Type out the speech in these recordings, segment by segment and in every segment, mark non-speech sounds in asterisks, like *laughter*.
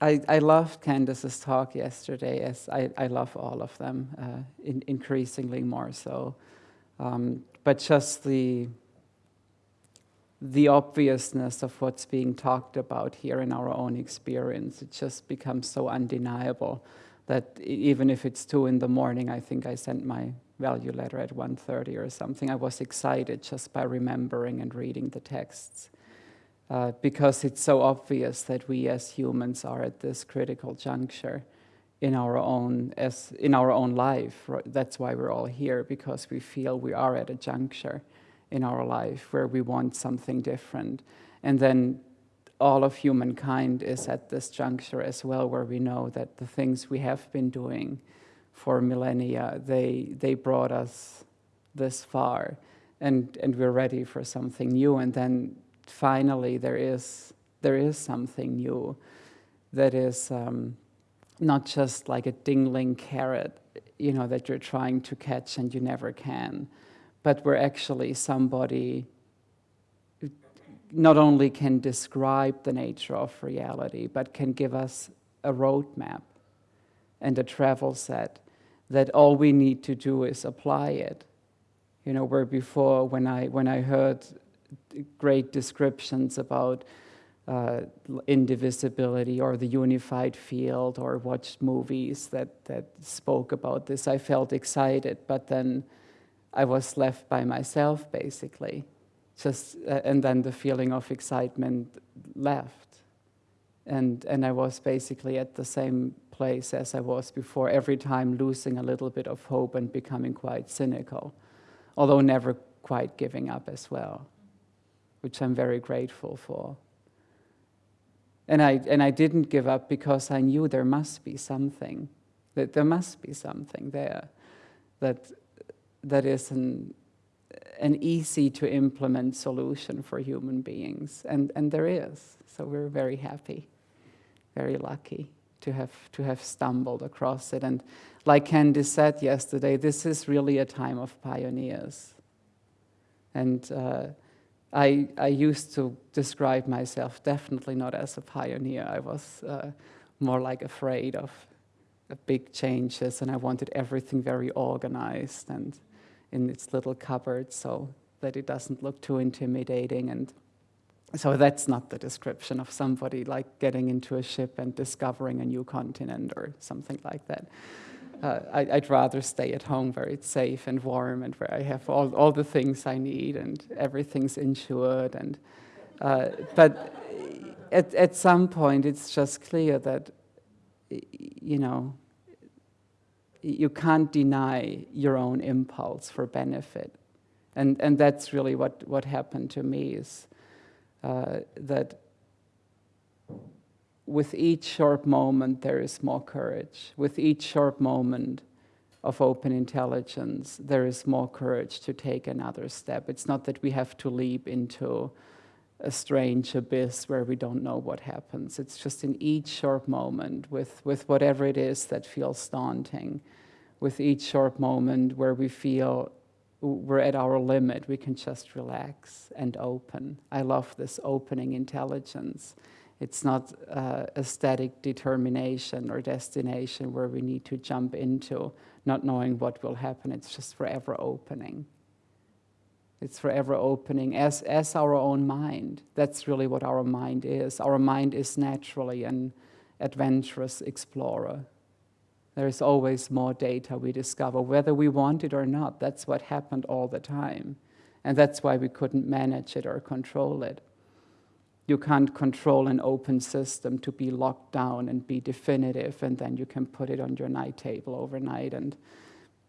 I, I loved Candice's talk yesterday, as I, I love all of them, uh, in, increasingly more so. Um, but just the, the obviousness of what's being talked about here in our own experience, it just becomes so undeniable that even if it's two in the morning, I think I sent my value letter at 1.30 or something, I was excited just by remembering and reading the texts. Uh, because it's so obvious that we as humans are at this critical juncture in our own as in our own life. That's why we're all here because we feel we are at a juncture in our life where we want something different, and then all of humankind is at this juncture as well, where we know that the things we have been doing for millennia they they brought us this far, and and we're ready for something new, and then finally there is, there is something new that is um, not just like a dingling carrot, you know, that you're trying to catch and you never can, but where actually somebody not only can describe the nature of reality, but can give us a roadmap and a travel set that all we need to do is apply it. You know, where before when I, when I heard great descriptions about uh, indivisibility or the unified field or watched movies that, that spoke about this. I felt excited, but then I was left by myself basically. Just, uh, and then the feeling of excitement left. And, and I was basically at the same place as I was before, every time losing a little bit of hope and becoming quite cynical, although never quite giving up as well which I'm very grateful for. And I, and I didn't give up because I knew there must be something, that there must be something there that, that is an, an easy to implement solution for human beings. And, and there is. So we're very happy, very lucky to have, to have stumbled across it. And like Candice said yesterday, this is really a time of pioneers. And uh, I, I used to describe myself definitely not as a pioneer. I was uh, more like afraid of big changes and I wanted everything very organized and in its little cupboard so that it doesn't look too intimidating. And so that's not the description of somebody like getting into a ship and discovering a new continent or something like that uh, I, would rather stay at home where it's safe and warm and where I have all, all the things I need and everything's insured. And, uh, but at, at some point, it's just clear that, you know, you can't deny your own impulse for benefit. And, and that's really what, what happened to me is uh, that with each short moment, there is more courage. With each short moment of open intelligence, there is more courage to take another step. It's not that we have to leap into a strange abyss where we don't know what happens. It's just in each short moment with, with whatever it is that feels daunting, with each short moment where we feel we're at our limit, we can just relax and open. I love this opening intelligence. It's not uh, a static determination or destination where we need to jump into not knowing what will happen. It's just forever opening. It's forever opening as, as our own mind. That's really what our mind is. Our mind is naturally an adventurous explorer. There is always more data we discover, whether we want it or not. That's what happened all the time. And that's why we couldn't manage it or control it. You can't control an open system to be locked down and be definitive, and then you can put it on your night table overnight and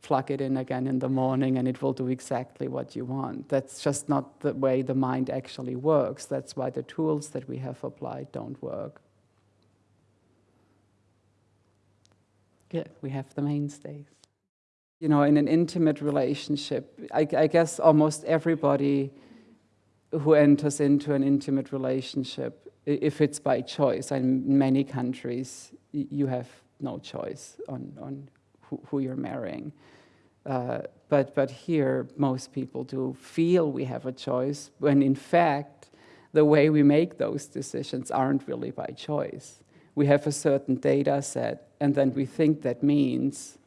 plug it in again in the morning and it will do exactly what you want. That's just not the way the mind actually works. That's why the tools that we have applied don't work. Good, we have the mainstays. You know, in an intimate relationship, I, I guess almost everybody who enters into an intimate relationship, if it's by choice, and in many countries, you have no choice on, on who, who you're marrying. Uh, but, but here, most people do feel we have a choice, when in fact, the way we make those decisions aren't really by choice. we have a certain data set, and then we think that means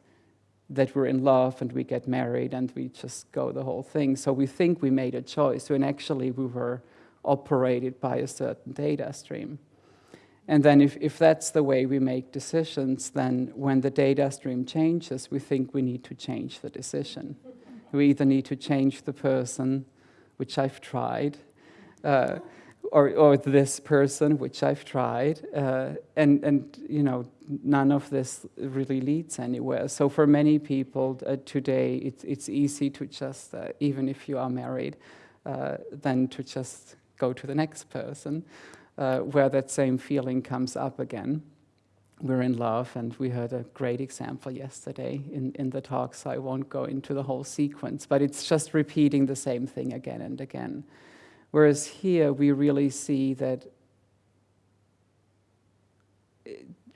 that we're in love and we get married and we just go the whole thing. So we think we made a choice when actually we were operated by a certain data stream. And then if, if that's the way we make decisions, then when the data stream changes, we think we need to change the decision. We either need to change the person, which I've tried, uh, or, or this person, which I've tried, uh, and, and you know, none of this really leads anywhere. So for many people uh, today, it's, it's easy to just, uh, even if you are married, uh, then to just go to the next person, uh, where that same feeling comes up again. We're in love, and we heard a great example yesterday in, in the talk, so I won't go into the whole sequence, but it's just repeating the same thing again and again. Whereas here we really see that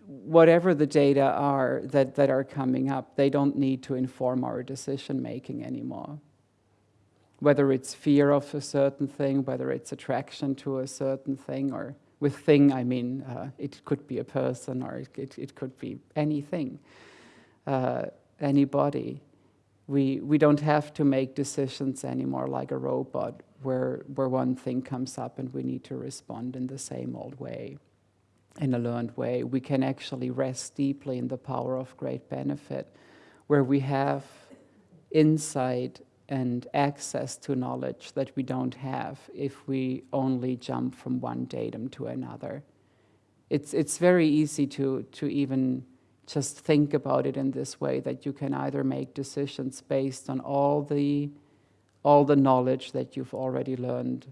whatever the data are that, that are coming up, they don't need to inform our decision making anymore. Whether it's fear of a certain thing, whether it's attraction to a certain thing, or with thing, I mean, uh, it could be a person or it, it could be anything, uh, anybody. We, we don't have to make decisions anymore like a robot where, where one thing comes up and we need to respond in the same old way, in a learned way. We can actually rest deeply in the power of great benefit, where we have insight and access to knowledge that we don't have if we only jump from one datum to another. It's, it's very easy to, to even just think about it in this way that you can either make decisions based on all the all the knowledge that you've already learned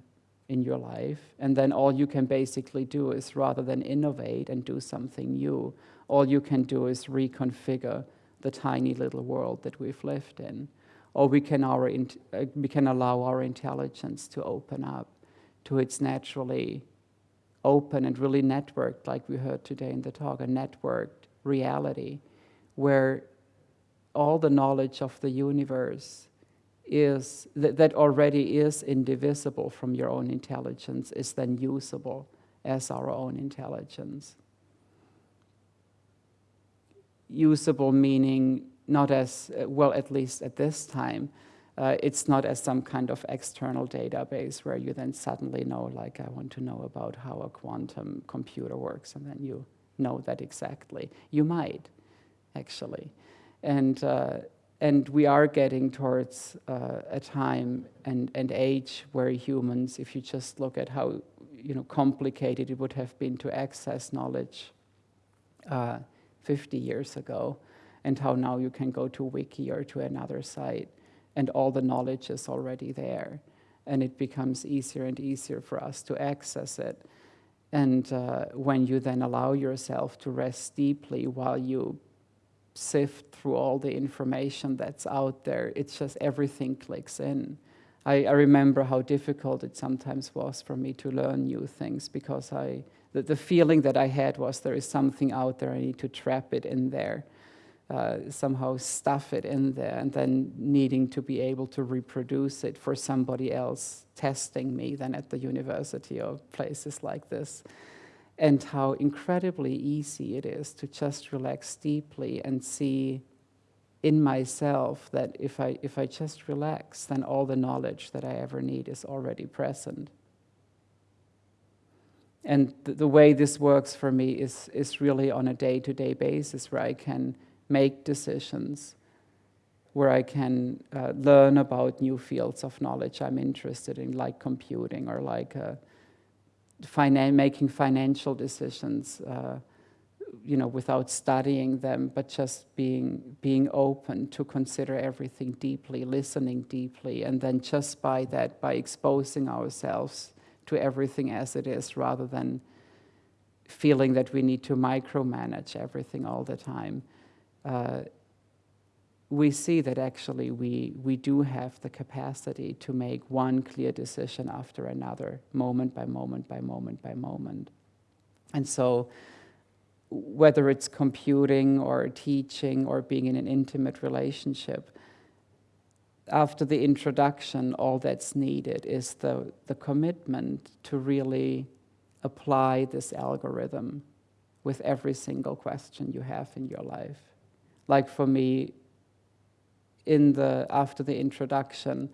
in your life. And then all you can basically do is rather than innovate and do something new, all you can do is reconfigure the tiny little world that we've lived in. Or we can, our, uh, we can allow our intelligence to open up to its naturally open and really networked, like we heard today in the talk, a networked reality where all the knowledge of the universe is that, that already is indivisible from your own intelligence is then usable as our own intelligence. Usable meaning not as, well, at least at this time, uh, it's not as some kind of external database where you then suddenly know, like, I want to know about how a quantum computer works, and then you know that exactly. You might, actually. And uh, and we are getting towards uh, a time and, and age where humans, if you just look at how you know, complicated it would have been to access knowledge uh, 50 years ago, and how now you can go to Wiki or to another site, and all the knowledge is already there. And it becomes easier and easier for us to access it. And uh, when you then allow yourself to rest deeply while you sift through all the information that's out there. It's just everything clicks in. I, I, remember how difficult it sometimes was for me to learn new things because I, the, the feeling that I had was there is something out there, I need to trap it in there, uh, somehow stuff it in there, and then needing to be able to reproduce it for somebody else testing me then at the university or places like this and how incredibly easy it is to just relax deeply and see in myself that if I, if I just relax, then all the knowledge that I ever need is already present. And the, the way this works for me is, is really on a day to day basis where I can make decisions, where I can uh, learn about new fields of knowledge I'm interested in, like computing or like. Uh, finan making financial decisions, uh, you know, without studying them, but just being being open to consider everything deeply, listening deeply, and then just by that, by exposing ourselves to everything as it is, rather than feeling that we need to micromanage everything all the time. Uh, we see that actually we, we do have the capacity to make one clear decision after another, moment by moment by moment by moment. And so, whether it's computing or teaching or being in an intimate relationship, after the introduction, all that's needed is the, the commitment to really apply this algorithm with every single question you have in your life. Like for me, in the after the introduction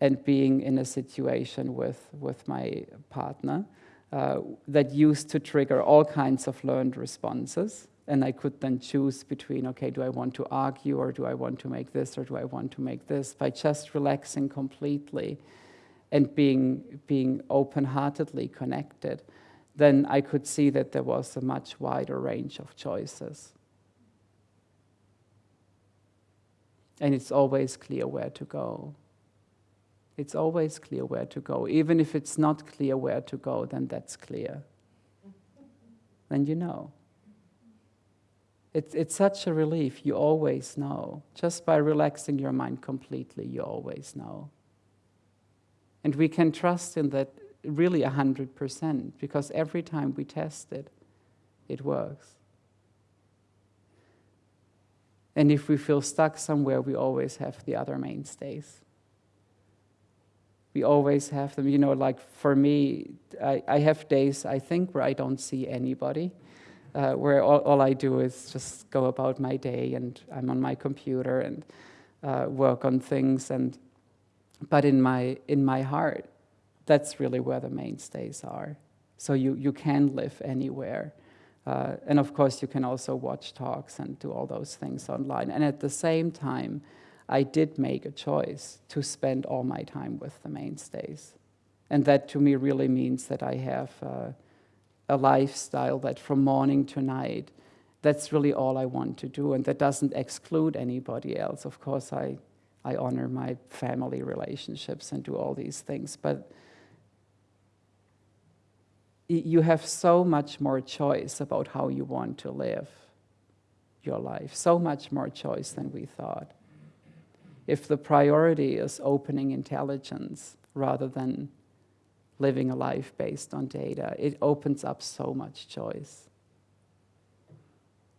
and being in a situation with, with my partner uh, that used to trigger all kinds of learned responses. And I could then choose between, okay, do I want to argue or do I want to make this or do I want to make this? By just relaxing completely and being, being open heartedly connected, then I could see that there was a much wider range of choices. And it's always clear where to go. It's always clear where to go. Even if it's not clear where to go, then that's clear. *laughs* Then you know. It's, it's such a relief. You always know. Just by relaxing your mind completely, you always know. And we can trust in that really 100% because every time we test it, it works. And if we feel stuck somewhere, we always have the other mainstays. We always have them. You know, like for me, I, I have days, I think, where I don't see anybody, uh, where all, all, I do is just go about my day and I'm on my computer and uh, work on things. And, but in my, in my heart, that's really where the mainstays are. So you, you can live anywhere. Uh, and of course, you can also watch talks and do all those things online. And at the same time, I did make a choice to spend all my time with the mainstays. And that to me really means that I have uh, a lifestyle that from morning to night, that's really all I want to do. And that doesn't exclude anybody else. Of course, I, I honor my family relationships and do all these things. But you have so much more choice about how you want to live your life, so much more choice than we thought. If the priority is opening intelligence rather than living a life based on data, it opens up so much choice.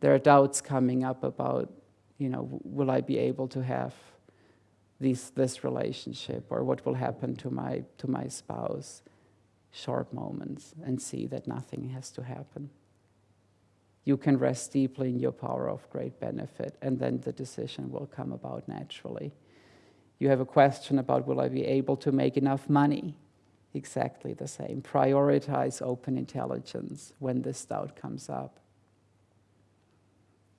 There are doubts coming up about, you know, will I be able to have these, this relationship or what will happen to my, to my spouse? Short moments and see that nothing has to happen. You can rest deeply in your power of great benefit, and then the decision will come about naturally. You have a question about will I be able to make enough money? Exactly the same. Prioritize open intelligence when this doubt comes up.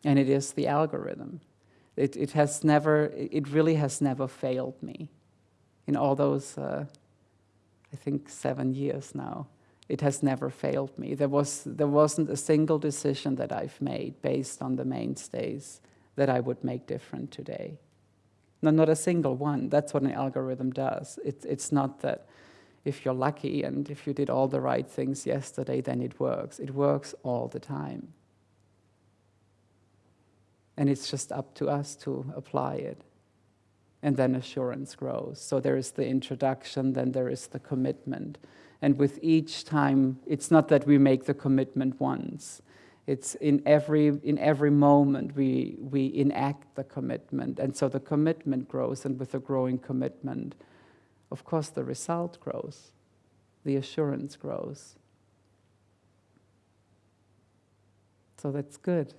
And it is the algorithm. It, it has never, it really has never failed me in all those uh, I think, seven years now. It has never failed me. There, was, there wasn't a single decision that I've made based on the mainstays that I would make different today. No, not a single one. That's what an algorithm does. It, it's not that if you're lucky and if you did all the right things yesterday, then it works. It works all the time. And it's just up to us to apply it and then assurance grows. So there is the introduction, then there is the commitment. And with each time, it's not that we make the commitment once. It's in every, in every moment we, we enact the commitment. And so the commitment grows, and with the growing commitment, of course, the result grows, the assurance grows. So that's good.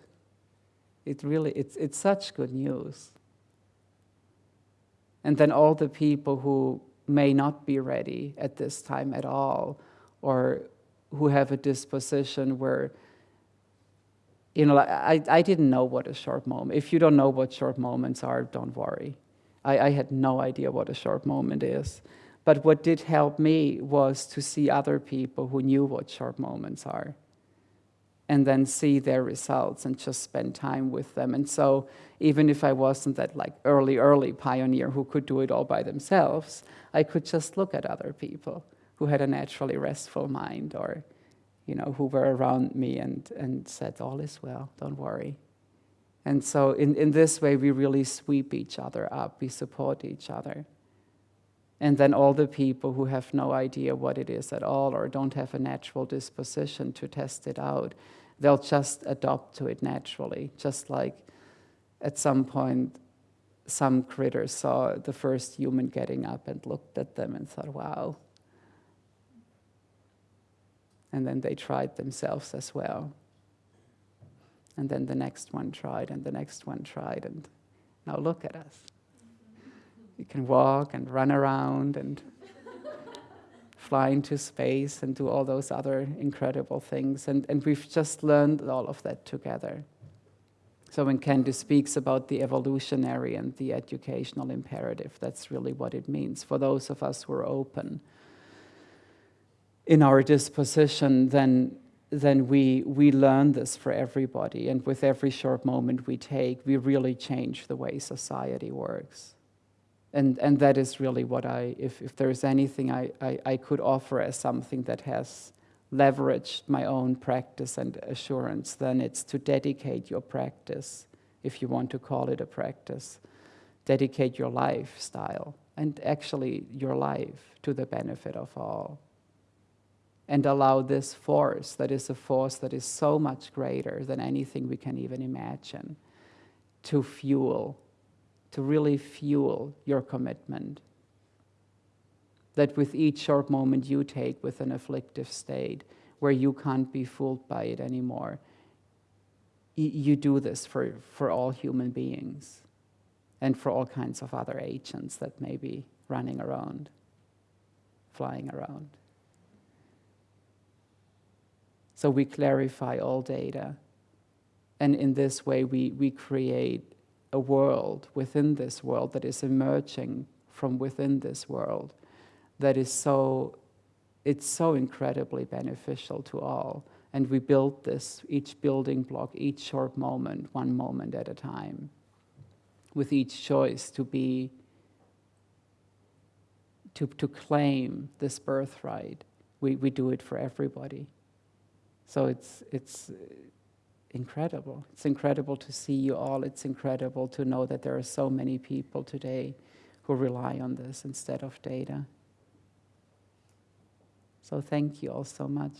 It really, it's, it's such good news. And then all the people who may not be ready at this time at all, or who have a disposition where, you know, I, I didn't know what a short moment, if you don't know what short moments are, don't worry. I, I had no idea what a short moment is. But what did help me was to see other people who knew what short moments are and then see their results and just spend time with them. And so even if I wasn't that like early, early pioneer who could do it all by themselves, I could just look at other people who had a naturally restful mind or, you know, who were around me and, and said, all is well, don't worry. And so in, in this way, we really sweep each other up, we support each other. And then all the people who have no idea what it is at all or don't have a natural disposition to test it out, they'll just adopt to it naturally, just like at some point some critters saw the first human getting up and looked at them and thought, wow. And then they tried themselves as well. And then the next one tried, and the next one tried, and now look at us. You can walk and run around and fly into space and do all those other incredible things. And, and we've just learned all of that together. So when Candy speaks about the evolutionary and the educational imperative, that's really what it means. For those of us who are open in our disposition, then, then we, we learn this for everybody. And with every short moment we take, we really change the way society works and and that is really what I, if, if there's anything I, I, I, could offer as something that has leveraged my own practice and assurance, then it's to dedicate your practice, if you want to call it a practice, dedicate your lifestyle and actually your life to the benefit of all. And allow this force, that is a force that is so much greater than anything we can even imagine, to fuel to really fuel your commitment. That with each short moment you take with an afflictive state where you can't be fooled by it anymore, you do this for, for all human beings and for all kinds of other agents that may be running around, flying around. So we clarify all data. And in this way, we, we create a world within this world that is emerging from within this world that is so it's so incredibly beneficial to all. And we build this each building block each short moment one moment at a time with each choice to be to, to claim this birthright. We, we do it for everybody. So it's it's incredible. It's incredible to see you all. It's incredible to know that there are so many people today who rely on this instead of data. So thank you all so much.